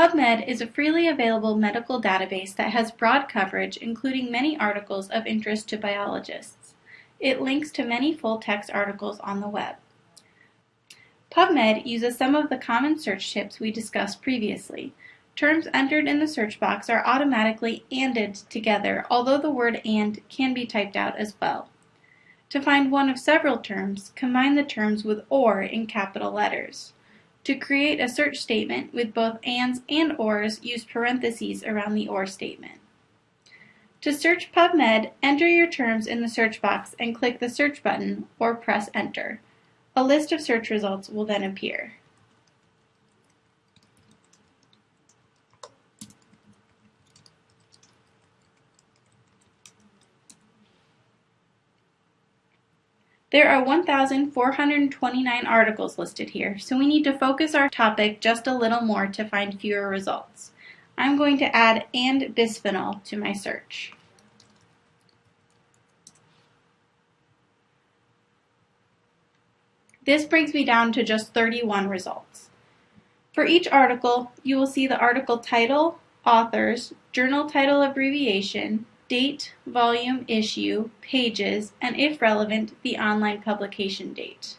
PubMed is a freely available medical database that has broad coverage, including many articles of interest to biologists. It links to many full-text articles on the web. PubMed uses some of the common search tips we discussed previously. Terms entered in the search box are automatically ANDed together, although the word AND can be typed out as well. To find one of several terms, combine the terms with OR in capital letters. To create a search statement with both ands and ors, use parentheses around the or statement. To search PubMed, enter your terms in the search box and click the search button or press enter. A list of search results will then appear. There are 1,429 articles listed here, so we need to focus our topic just a little more to find fewer results. I'm going to add and bisphenol to my search. This brings me down to just 31 results. For each article, you will see the article title, authors, journal title abbreviation, date, volume, issue, pages, and if relevant, the online publication date.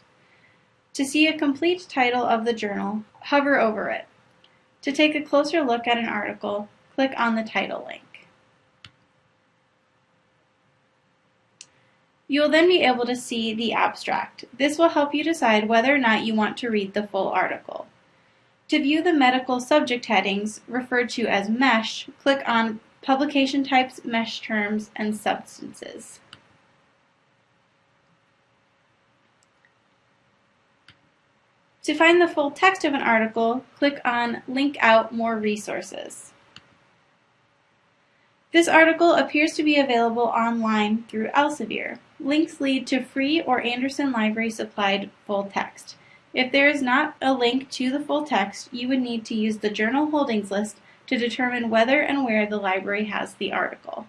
To see a complete title of the journal, hover over it. To take a closer look at an article, click on the title link. You will then be able to see the abstract. This will help you decide whether or not you want to read the full article. To view the medical subject headings, referred to as MESH, click on publication types, mesh terms, and substances. To find the full text of an article, click on Link Out More Resources. This article appears to be available online through Elsevier. Links lead to free or Anderson Library supplied full text. If there is not a link to the full text, you would need to use the journal holdings list to determine whether and where the library has the article.